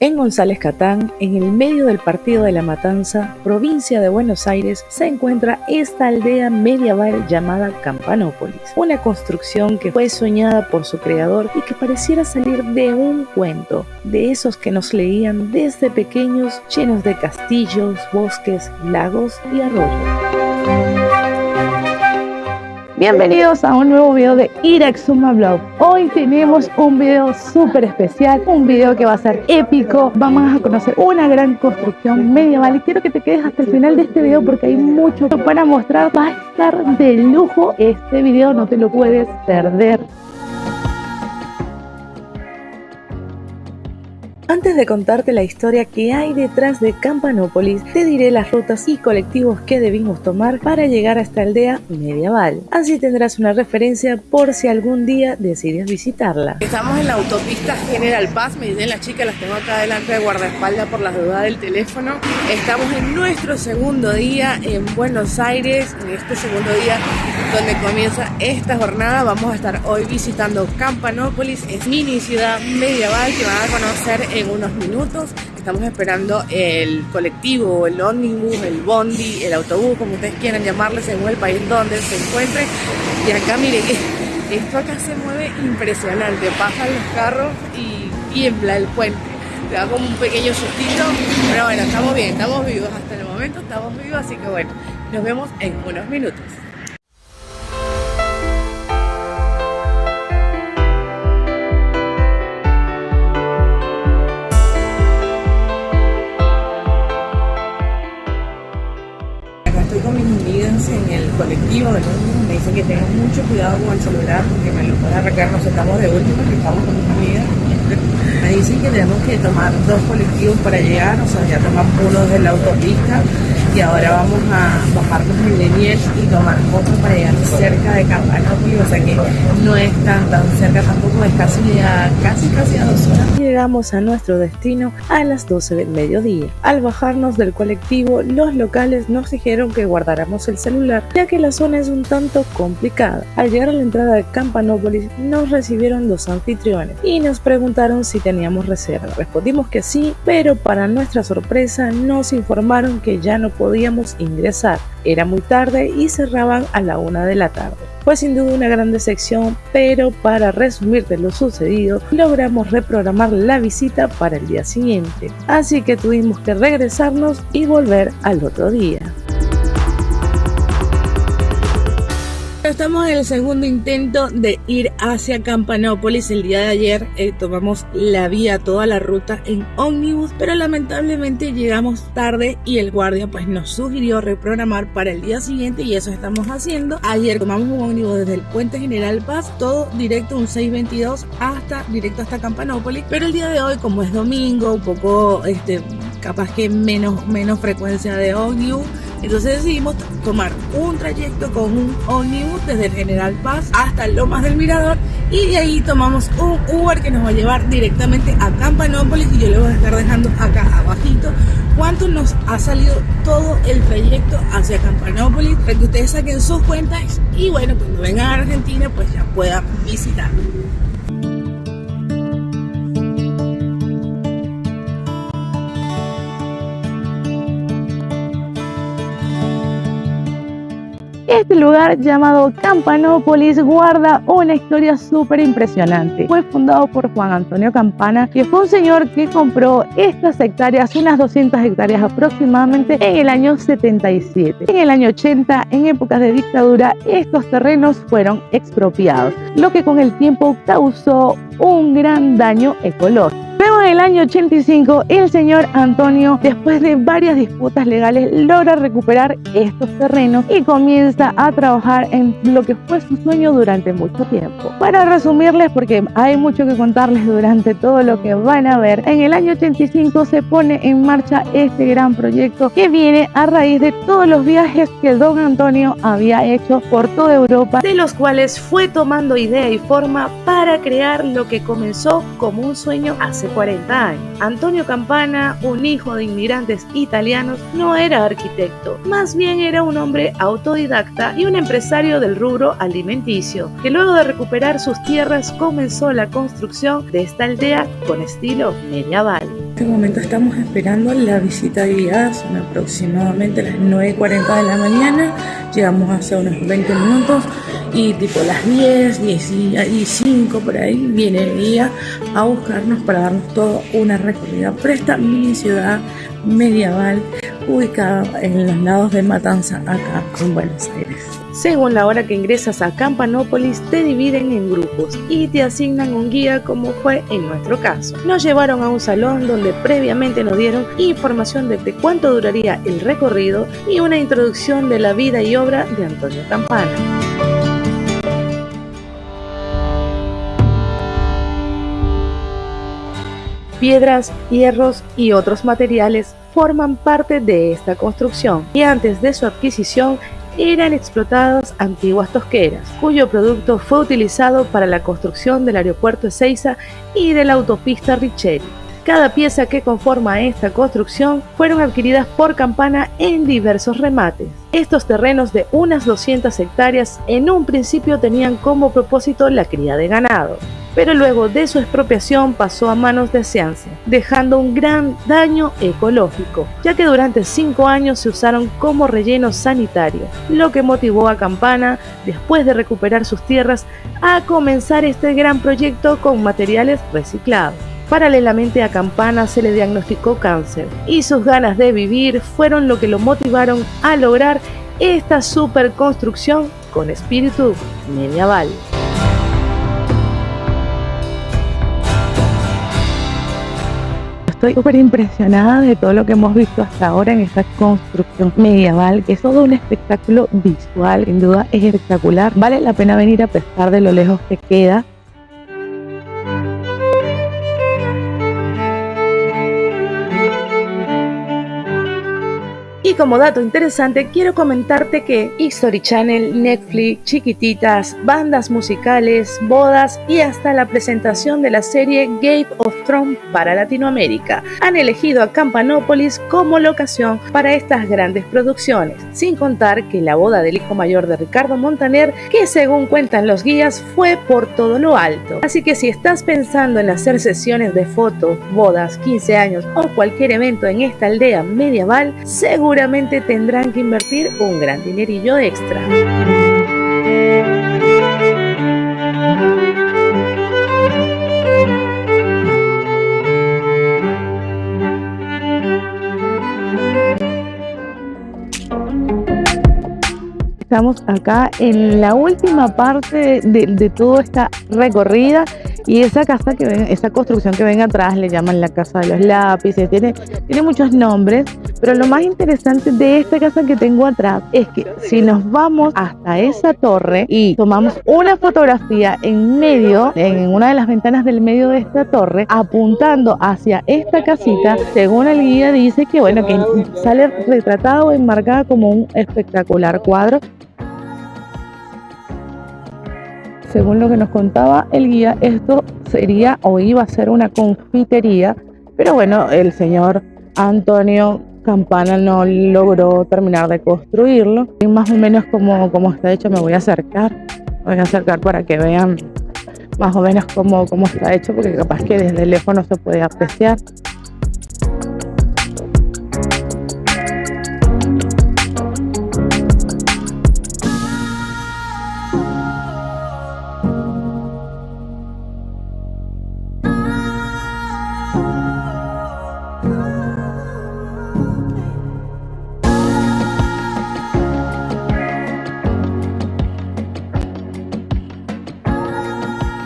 En González Catán, en el medio del Partido de la Matanza, provincia de Buenos Aires, se encuentra esta aldea medieval llamada Campanópolis, una construcción que fue soñada por su creador y que pareciera salir de un cuento, de esos que nos leían desde pequeños, llenos de castillos, bosques, lagos y arroyos. Bienvenidos a un nuevo video de Iraxuma Blog. Hoy tenemos un video súper especial, un video que va a ser épico. Vamos a conocer una gran construcción medieval y quiero que te quedes hasta el final de este video porque hay mucho para mostrar. Va a estar de lujo este video, no te lo puedes perder. Antes de contarte la historia que hay detrás de Campanópolis, te diré las rutas y colectivos que debimos tomar para llegar a esta aldea medieval. Así tendrás una referencia por si algún día decides visitarla. Estamos en la autopista General Paz, me dicen las chicas, las tengo acá delante de guardaespaldas por las dudas del teléfono. Estamos en nuestro segundo día en Buenos Aires, en este segundo día donde comienza esta jornada. Vamos a estar hoy visitando Campanópolis, es mini ciudad medieval que van a conocer en unos minutos. Estamos esperando el colectivo, el ómnibus, el bondi, el autobús, como ustedes quieran llamarle, según el país donde se encuentre. Y acá, miren, esto acá se mueve impresionante. Pasan los carros y tiembla el puente. Te da como un pequeño sustito, pero bueno, estamos bien, estamos vivos hasta el momento, estamos vivos, así que bueno, nos vemos en unos minutos. Mucho cuidado con el celular porque me lo puede arrancar, nos estamos de último, que estamos con mis amigas. Me dicen que tenemos que tomar dos colectivos para llegar, o sea, ya tomamos uno desde la autopista y ahora vamos a bajarnos en Leniers y tomar otro para llegar cerca de Campanópolis, o sea que no es tan tan cerca tampoco, es casi a, casi casi a dos horas. Llegamos a nuestro destino a las 12 del mediodía. Al bajarnos del colectivo, los locales nos dijeron que guardáramos el celular, ya que la zona es un tanto complicada. Al llegar a la entrada de Campanópolis, nos recibieron dos anfitriones y nos preguntaron si teníamos reserva. Respondimos que sí, pero para nuestra sorpresa nos informaron que ya no podíamos ingresar. Era muy tarde y cerraban a la una de la tarde. Fue sin duda una gran decepción, pero para resumirte lo sucedido, logramos reprogramar la visita para el día siguiente. Así que tuvimos que regresarnos y volver al otro día. Estamos en el segundo intento de ir hacia Campanópolis. El día de ayer eh, tomamos la vía, toda la ruta en ómnibus, pero lamentablemente llegamos tarde y el guardia pues nos sugirió reprogramar para el día siguiente y eso estamos haciendo. Ayer tomamos un ómnibus desde el Puente General Paz, todo directo un 622 hasta directo hasta Campanópolis, pero el día de hoy como es domingo, un poco este capaz que menos menos frecuencia de ómnibus entonces decidimos tomar un trayecto con un ómnibus desde el General Paz hasta Lomas del Mirador y de ahí tomamos un Uber que nos va a llevar directamente a Campanópolis y yo le voy a estar dejando acá abajito cuánto nos ha salido todo el trayecto hacia Campanópolis para que ustedes saquen sus cuentas y bueno, cuando vengan a Argentina pues ya puedan visitar. Este lugar llamado Campanópolis guarda una historia súper impresionante. Fue fundado por Juan Antonio Campana, que fue un señor que compró estas hectáreas, unas 200 hectáreas aproximadamente, en el año 77. En el año 80, en épocas de dictadura, estos terrenos fueron expropiados, lo que con el tiempo causó un gran daño ecológico. Luego en el año 85, el señor Antonio, después de varias disputas legales, logra recuperar estos terrenos y comienza a trabajar en lo que fue su sueño durante mucho tiempo. Para resumirles, porque hay mucho que contarles durante todo lo que van a ver, en el año 85 se pone en marcha este gran proyecto que viene a raíz de todos los viajes que don Antonio había hecho por toda Europa, de los cuales fue tomando idea y forma para crear lo que comenzó como un sueño hace 40 años. Antonio Campana, un hijo de inmigrantes italianos, no era arquitecto, más bien era un hombre autodidacta y un empresario del rubro alimenticio, que luego de recuperar sus tierras comenzó la construcción de esta aldea con estilo medieval. En este momento estamos esperando la visita guiada, son aproximadamente las 9.40 de la mañana, llegamos hace unos 20 minutos y tipo las 10, 10 y 5 por ahí viene el guía a buscarnos para darnos toda una recorrida por esta mini ciudad medieval ubicada en los lados de Matanza acá en Buenos Aires. Según la hora que ingresas a Campanópolis, te dividen en grupos y te asignan un guía como fue en nuestro caso. Nos llevaron a un salón donde previamente nos dieron información de cuánto duraría el recorrido y una introducción de la vida y obra de Antonio Campana. Piedras, hierros y otros materiales forman parte de esta construcción y antes de su adquisición eran explotadas antiguas tosqueras, cuyo producto fue utilizado para la construcción del aeropuerto Ezeiza y de la autopista Richeri. Cada pieza que conforma esta construcción fueron adquiridas por Campana en diversos remates. Estos terrenos de unas 200 hectáreas en un principio tenían como propósito la cría de ganado, pero luego de su expropiación pasó a manos de Seance, dejando un gran daño ecológico, ya que durante cinco años se usaron como relleno sanitario, lo que motivó a Campana, después de recuperar sus tierras, a comenzar este gran proyecto con materiales reciclados. Paralelamente a Campana se le diagnosticó cáncer y sus ganas de vivir fueron lo que lo motivaron a lograr esta superconstrucción con espíritu medieval. Estoy súper impresionada de todo lo que hemos visto hasta ahora en esta construcción medieval, que es todo un espectáculo visual, sin duda es espectacular. Vale la pena venir a pesar de lo lejos que queda como dato interesante, quiero comentarte que History Channel, Netflix, chiquititas, bandas musicales, bodas y hasta la presentación de la serie Game of Thrones para Latinoamérica han elegido a Campanópolis como locación para estas grandes producciones, sin contar que la boda del hijo mayor de Ricardo Montaner, que según cuentan los guías, fue por todo lo alto. Así que si estás pensando en hacer sesiones de fotos, bodas, 15 años o cualquier evento en esta aldea medieval, seguro tendrán que invertir un gran dinerillo extra. Estamos acá en la última parte de, de toda esta recorrida y esa casa que ven, esa construcción que ven atrás le llaman la casa de los lápices, tiene, tiene muchos nombres, pero lo más interesante de esta casa que tengo atrás es que si nos vamos hasta esa torre y tomamos una fotografía en medio, en una de las ventanas del medio de esta torre, apuntando hacia esta casita, según el guía dice que bueno, que sale retratado o enmarcada como un espectacular cuadro según lo que nos contaba el guía, esto sería o iba a ser una confitería, pero bueno, el señor Antonio Campana no logró terminar de construirlo. Y más o menos como, como está hecho me voy a acercar, me voy a acercar para que vean más o menos cómo, cómo está hecho, porque capaz que desde lejos no se puede apreciar.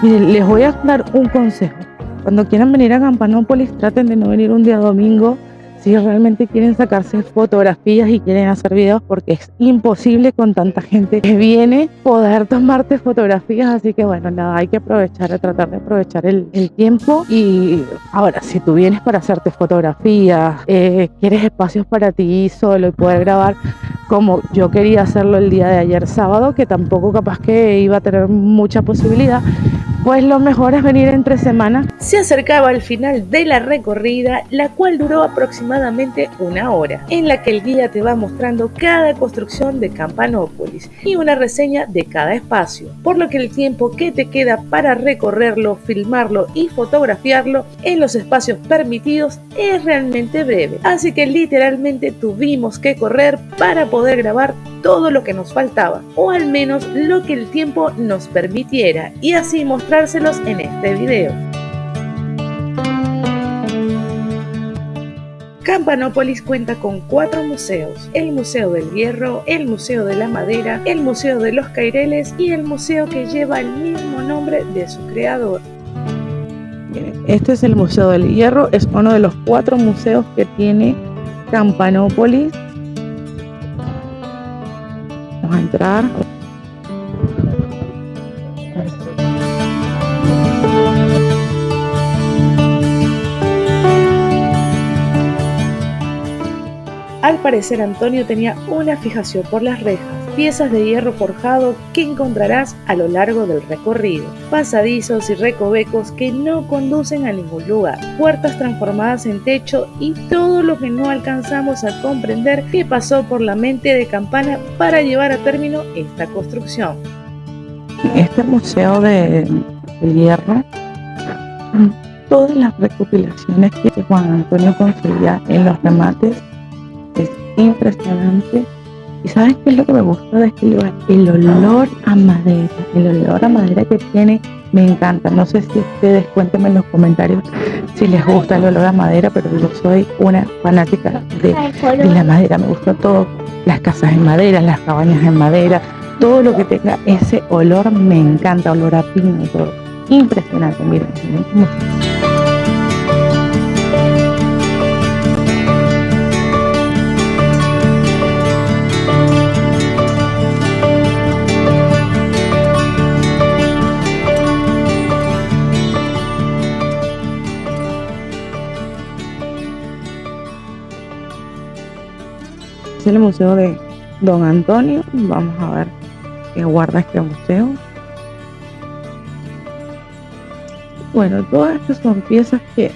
Miren, les voy a dar un consejo. Cuando quieran venir a Campanópolis, traten de no venir un día domingo si realmente quieren sacarse fotografías y quieren hacer videos porque es imposible con tanta gente que viene poder tomarte fotografías así que bueno nada hay que aprovechar tratar de aprovechar el, tiempo y ahora si tú vienes para hacerte fotografías eh, quieres espacios para ti solo y poder grabar como yo quería hacerlo el día de ayer sábado que tampoco capaz que iba a tener mucha posibilidad pues lo mejor es venir entre semana. Se acercaba al final de la recorrida, la cual duró aproximadamente una hora, en la que el guía te va mostrando cada construcción de Campanópolis y una reseña de cada espacio, por lo que el tiempo que te queda para recorrerlo, filmarlo y fotografiarlo en los espacios permitidos es realmente breve, así que literalmente tuvimos que correr para poder grabar todo lo que nos faltaba, o al menos lo que el tiempo nos permitiera, y así en este video. Campanópolis cuenta con cuatro museos, el Museo del Hierro, el Museo de la Madera, el Museo de los Caireles y el museo que lleva el mismo nombre de su creador. Este es el Museo del Hierro, es uno de los cuatro museos que tiene Campanópolis a entrar. Al parecer Antonio tenía una fijación por las rejas, piezas de hierro forjado que encontrarás a lo largo del recorrido, pasadizos y recovecos que no conducen a ningún lugar, puertas transformadas en techo y todo lo que no alcanzamos a comprender que pasó por la mente de Campana para llevar a término esta construcción. Este museo de, hierro todas las recopilaciones que Juan Antonio construía en los remates es impresionante. ¿Y sabes qué es lo que me gusta de este lugar? El olor a madera, el olor a madera que tiene me encanta. No sé si ustedes cuéntenme en los comentarios si les gusta el olor a madera, pero yo soy una fanática de, la madera. Me gusta todo, las casas en madera, las cabañas en madera, todo lo que tenga ese olor me encanta, olor a pino, todo. Impresionante, miren, miren es el museo de Don Antonio. Vamos a ver qué guarda este museo. Bueno, todas estas son piezas que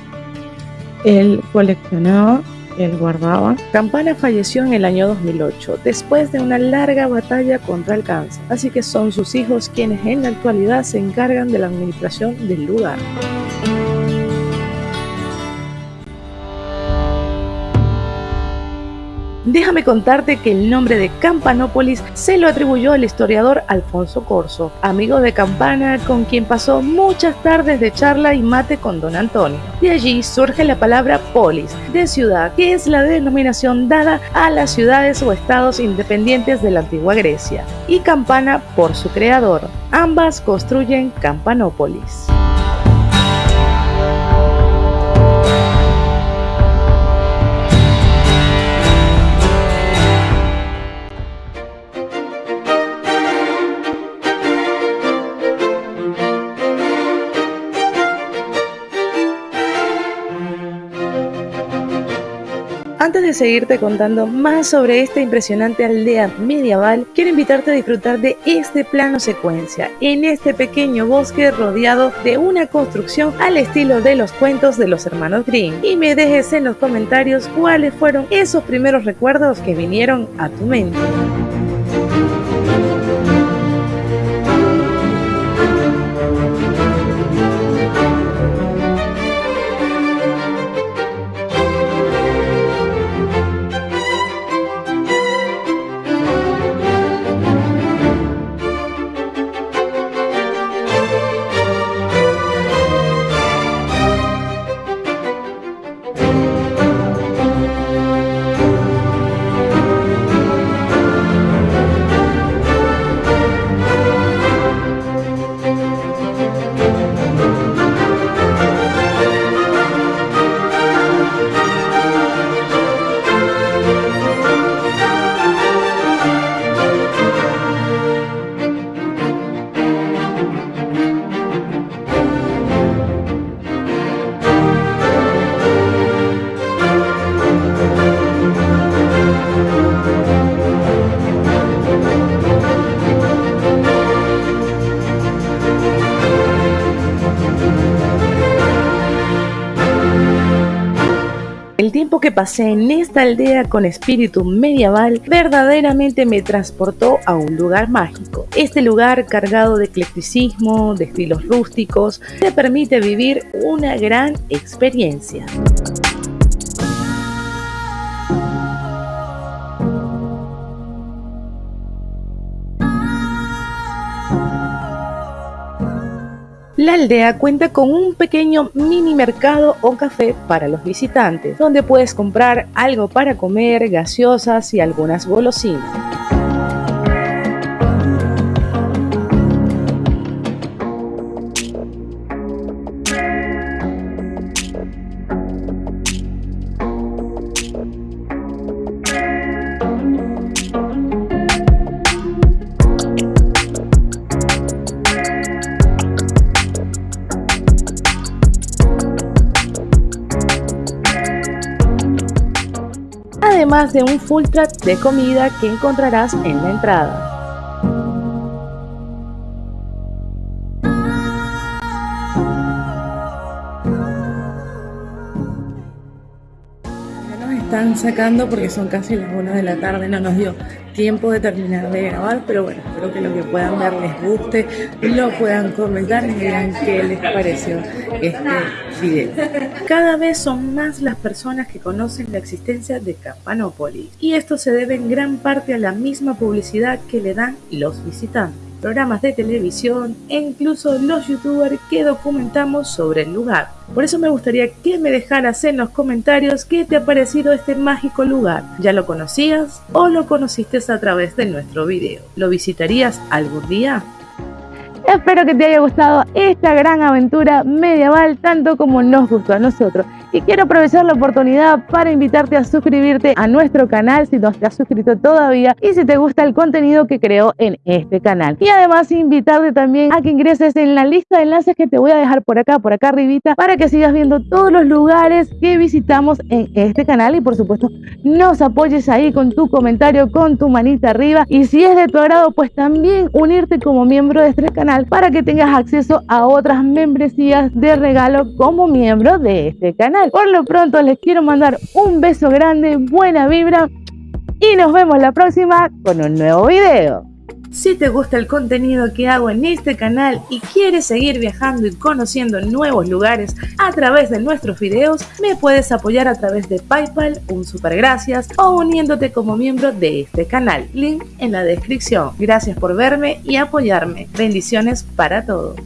él coleccionaba, él guardaba. Campana falleció en el año 2008, después de una larga batalla contra el cáncer, así que son sus hijos quienes en la actualidad se encargan de la administración del lugar. Déjame contarte que el nombre de Campanópolis se lo atribuyó el historiador Alfonso Corso, amigo de Campana con quien pasó muchas tardes de charla y mate con don Antonio. De allí surge la palabra polis, de ciudad, que es la denominación dada a las ciudades o estados independientes de la antigua Grecia, y Campana por su creador. Ambas construyen Campanópolis. Antes de seguirte contando más sobre esta impresionante aldea medieval, quiero invitarte a disfrutar de este plano secuencia, en este pequeño bosque rodeado de una construcción al estilo de los cuentos de los hermanos Grimm. Y me dejes en los comentarios cuáles fueron esos primeros recuerdos que vinieron a tu mente. Pasé en esta aldea con espíritu medieval verdaderamente me transportó a un lugar mágico. Este lugar cargado de eclecticismo, de estilos rústicos, te permite vivir una gran experiencia. La aldea cuenta con un pequeño mini mercado o café para los visitantes, donde puedes comprar algo para comer, gaseosas y algunas golosinas. Además de un full track de comida que encontrarás en la entrada. Sacando porque son casi las 1 de la tarde, no nos dio tiempo de terminar de grabar, pero bueno, espero que lo que puedan ver les guste, lo puedan comentar y digan qué les pareció este video. Cada vez son más las personas que conocen la existencia de Campanópolis y esto se debe en gran parte a la misma publicidad que le dan los visitantes programas de televisión e incluso los youtubers que documentamos sobre el lugar. Por eso me gustaría que me dejaras en los comentarios qué te ha parecido este mágico lugar. ¿Ya lo conocías o lo conociste a través de nuestro video? ¿Lo visitarías algún día? Espero que te haya gustado esta gran aventura medieval tanto como nos gustó a nosotros y quiero aprovechar la oportunidad para invitarte a suscribirte a nuestro canal si no te has suscrito todavía y si te gusta el contenido que creo en este canal. Y además invitarte también a que ingreses en la lista de enlaces que te voy a dejar por acá, por acá arribita, para que sigas viendo todos los lugares que visitamos en este canal. Y por supuesto nos apoyes ahí con tu comentario, con tu manita arriba. Y si es de tu agrado pues también unirte como miembro de este canal para que tengas acceso a otras membresías de regalo como miembro de este Por lo pronto les quiero mandar un beso grande, buena vibra y nos vemos la próxima con un nuevo video. Si te gusta el contenido que hago en este canal y quieres seguir viajando y conociendo nuevos lugares a través de nuestros videos, me puedes apoyar a través de Paypal, un super gracias o uniéndote como miembro de este canal. Link en la descripción. Gracias por verme y apoyarme. Bendiciones para todos.